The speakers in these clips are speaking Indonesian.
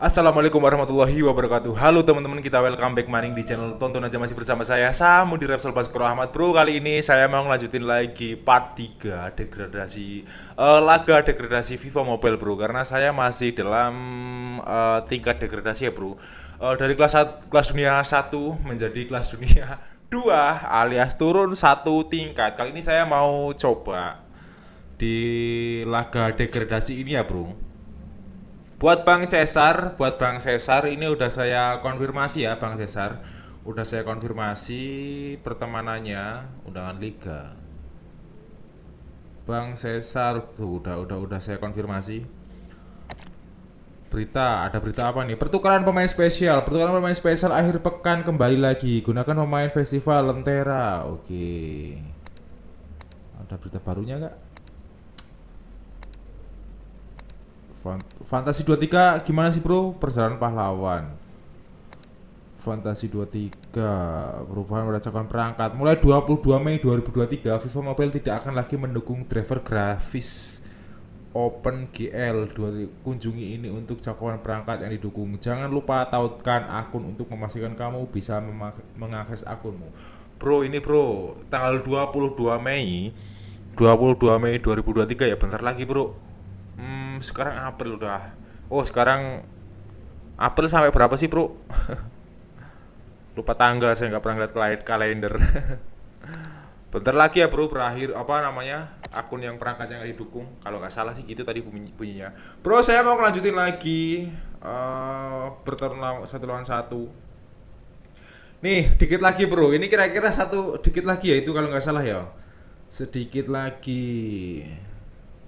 Assalamualaikum warahmatullahi wabarakatuh. Halo teman-teman kita welcome back maning di channel Tonton aja masih bersama saya. Samu di Repsol Baskoro Ahmad. Bro kali ini saya mau ngelanjutin lagi part 3 degradasi uh, Laga degradasi FIFA Mobile bro. Karena saya masih dalam uh, tingkat degradasi ya bro. Uh, Dari kelas, kelas dunia 1 menjadi kelas dunia 2 alias turun satu tingkat. Kali ini saya mau coba di laga degradasi ini ya bro Buat Bang Cesar, buat Bang Cesar ini udah saya konfirmasi ya Bang Cesar. Udah saya konfirmasi pertemanannya undangan liga. Bang Cesar tuh udah udah udah saya konfirmasi. Berita, ada berita apa nih? Pertukaran pemain spesial. Pertukaran pemain spesial akhir pekan kembali lagi. Gunakan pemain festival Lentera. Oke. Ada berita barunya nggak? Fantasi 23 gimana sih bro? Perjalanan pahlawan. Fantasi 23 Perubahan berdasarkan perangkat. Mulai 22 Mei 2023 FIFA Mobile tidak akan lagi mendukung driver grafis Open GL Kunjungi ini untuk cakupan perangkat yang didukung. Jangan lupa tautkan akun untuk memastikan kamu bisa mengakses akunmu. Bro ini bro Tanggal 22 Mei 22 Mei 2023 ya bentar lagi bro sekarang April udah. Oh sekarang April sampai berapa sih bro? Lupa tanggal saya nggak pernah lihat kalender. Bentar lagi ya bro berakhir apa namanya akun yang perangkat yang didukung kalau nggak salah sih gitu tadi bunyi bunyinya. Bro saya mau lanjutin lagi. Uh, satu lawan satu. Nih dikit lagi bro. Ini kira-kira satu dikit lagi ya itu kalau nggak salah ya. Sedikit lagi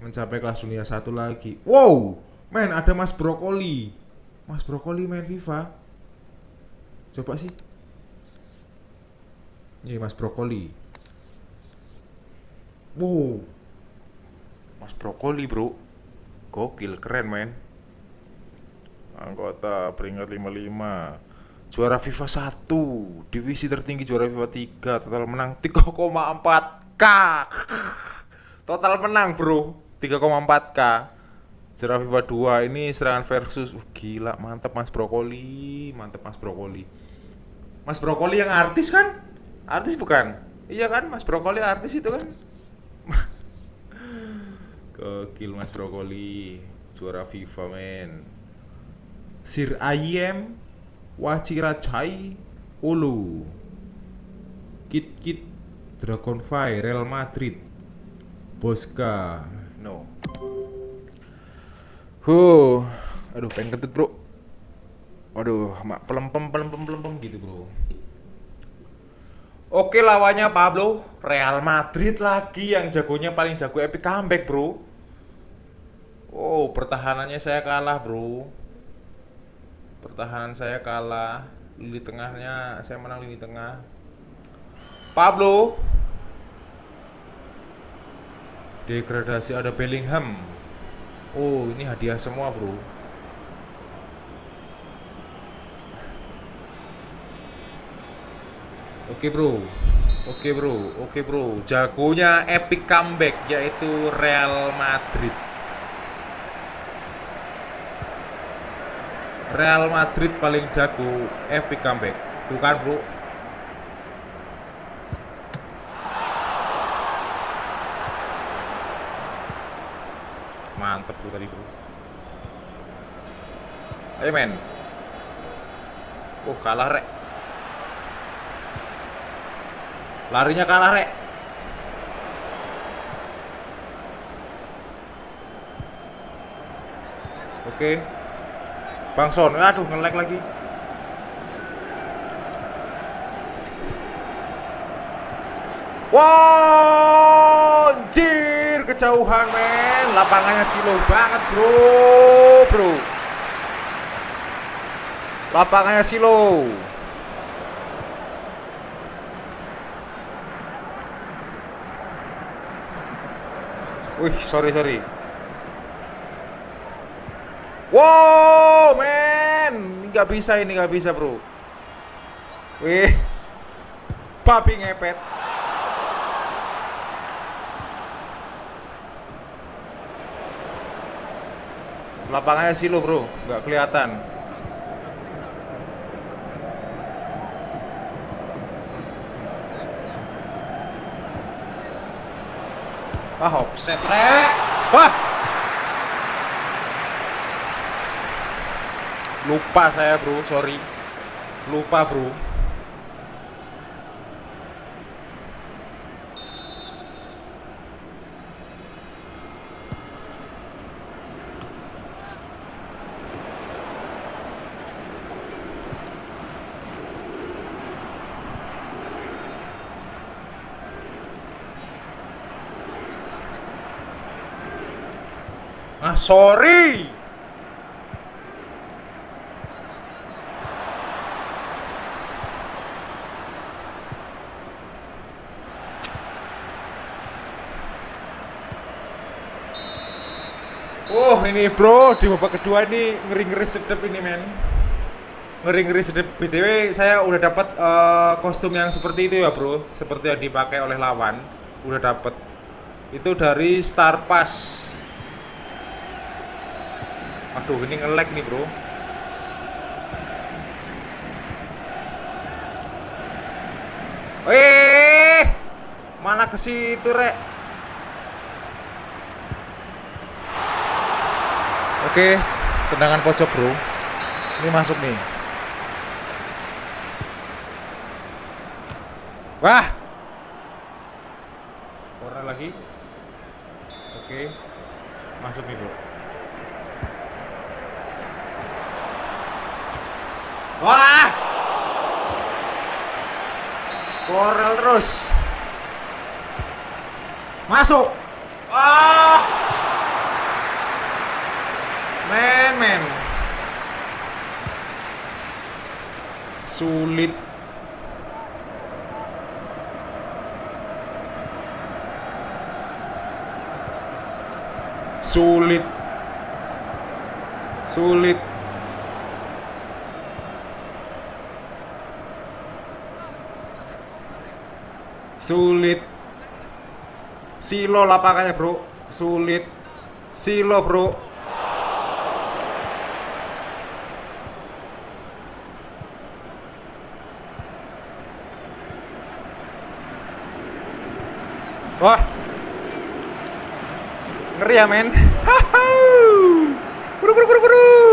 mencapai kelas dunia satu lagi. Wow, men ada Mas Brokoli. Mas Brokoli main FIFA. Coba sih. Ini Mas Brokoli. Wow. Mas Brokoli, Bro. Gokil, keren, men. Anggota peringkat 55. Juara FIFA 1, divisi tertinggi juara FIFA 3, total menang 3,4k. Total menang, Bro. 3,4k Jera FIFA 2 ini serangan versus uh, gila mantep Mas Brokoli mantep Mas Brokoli. Mas Brokoli yang artis kan? Artis bukan? Iya kan Mas Brokoli artis itu kan? Gokil Mas Brokoli juara FIFA men. Sir Ayem Wachirachai Ulu. Kit Kit Dragonfly Real Madrid. Bosca. Huh. Aduh, pengen kentut, Bro. Aduh, mak pelempem pelempem pelempem gitu, Bro. Oke, lawannya Pablo, Real Madrid lagi yang jagonya paling jago epic comeback, Bro. Oh, pertahanannya saya kalah, Bro. Pertahanan saya kalah. Lini tengahnya saya menang lini tengah. Pablo Degradasi ada Bellingham. Oh, ini hadiah semua, Bro. Oke, Bro. Oke, Bro. Oke, Bro. Jagonya epic comeback yaitu Real Madrid. Real Madrid paling jago epic comeback. Tuh kan, Bro. Mantep bro tadi bro. Ayo men. Oh kalah rek. Larinya kalah rek. Oke. Bang Son. Aduh ngelek lagi. Wow, anjir kejauhan men, lapangannya silo banget bro, bro. Lapangannya silo. Wih, sorry sorry. Wow, men, nggak bisa ini nggak bisa bro. Wih, babi ngepet. Lapangannya silo bro, nggak kelihatan. Ah, hop setre Wah. Lupa saya, Bro. Sorry. Lupa, Bro. Ah, sorry. Oh ini bro di babak kedua ini ngeri-ngeri sedep ini men. Ngeri-ngeri sedep. Btw saya udah dapat uh, kostum yang seperti itu ya bro. Seperti yang dipakai oleh lawan. Udah dapat. Itu dari Star Pass aduh ini ngelek nih bro Eh, mana ke situ rek? Oke, tendangan pojok bro. Ini masuk nih. Wah. Corner lagi. Oke. Masuk nih bro. Wah. Korel terus. Masuk. Wah. Men, men. Sulit. Sulit. Sulit. Sulit. Silo lapangannya, Bro. Sulit. Silo, Bro. Wah. Ngeri ya, men. Buru buru buru buru.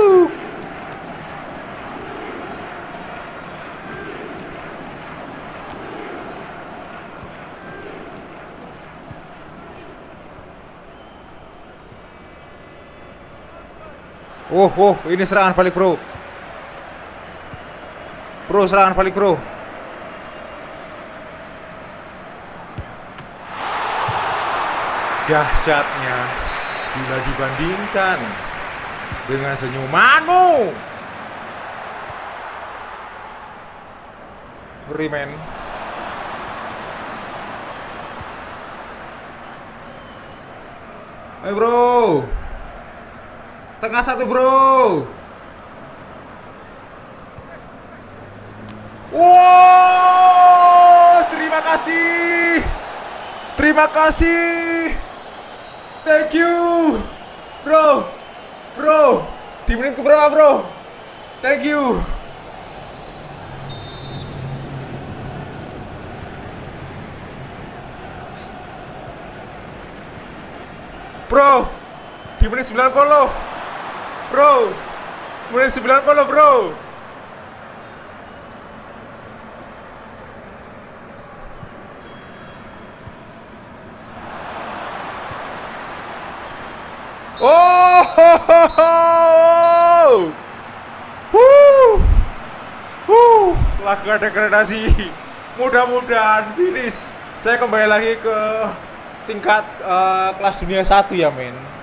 Oh, oh, ini serangan balik, Bro. Bro, serangan balik, Bro. Dahsyatnya bila dibandingkan dengan senyumanmu. Ngeri men. Ayo bro. Tengah satu bro. Wow, terima kasih. Terima kasih. Thank you, bro, bro. Di menit keberapa, bro? Thank you. Bro, di menit 90. Bro, menit 90, bro. Oh, ho, ho, ho. Huh. Huh. Laga degradasi. Mudah-mudahan finish. Saya kembali lagi ke tingkat eh, kelas dunia satu ya, men.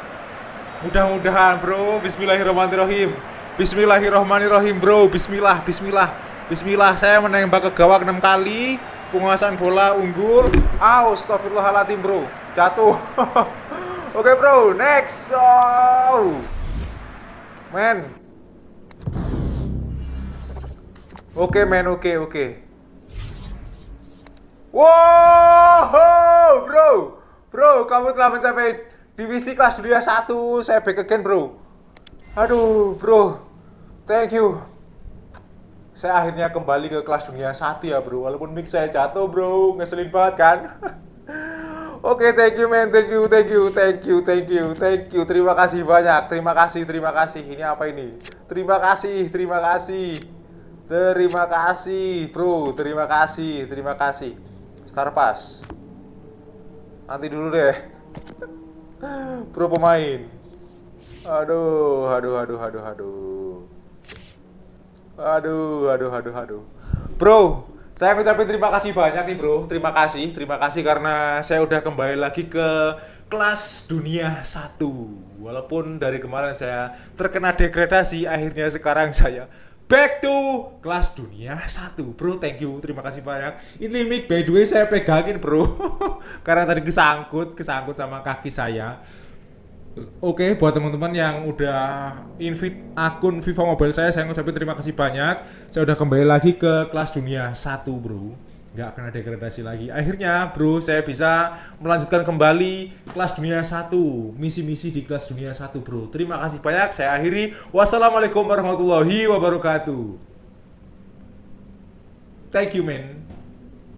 Mudah-mudahan, Bro. Bismillahirrahmanirrahim. Bismillahirrahmanirrahim, Bro. Bismillah, bismillah. Bismillah. Saya menembak ke gawang 6 kali. Penguasaan bola unggul. Astagfirullahaladzim, Bro. Jatuh. Oke bro, next. Oh. Men. Oke men, oke oke. Wow, bro. Bro, kamu telah mencapai divisi kelas dunia 1. Saya back again, bro. Aduh, bro. Thank you. Saya akhirnya kembali ke kelas dunia 1 ya, bro. Walaupun mic saya jatuh, bro. Ngeselin banget kan? Oke, thank you man, thank you, thank you, thank you, thank you, thank you. Terima kasih banyak, terima kasih, terima kasih. Ini apa ini? Terima kasih, terima kasih. Terima kasih, bro. Terima kasih, terima kasih. Star Pass. Nanti dulu deh. Bro pemain. Aduh, aduh, aduh, aduh, aduh. Aduh, aduh, aduh, aduh. Bro, saya ngucapin terima kasih banyak nih bro. Terima kasih, terima kasih karena saya udah kembali lagi ke kelas dunia satu. Walaupun dari kemarin saya terkena degradasi, akhirnya sekarang saya back to kelas dunia satu. Bro, thank you, terima kasih banyak. Ini mic by the way saya pegangin bro, karena tadi kesangkut, kesangkut sama kaki saya. Oke, buat teman-teman yang udah invite akun Viva Mobile saya, saya ngucapin terima kasih banyak. Saya udah kembali lagi ke kelas dunia satu, bro. Nggak kena degradasi lagi. Akhirnya, bro, saya bisa melanjutkan kembali kelas dunia satu, misi-misi di kelas dunia satu, bro. Terima kasih banyak. Saya akhiri. Wassalamualaikum warahmatullahi wabarakatuh. Thank you, man.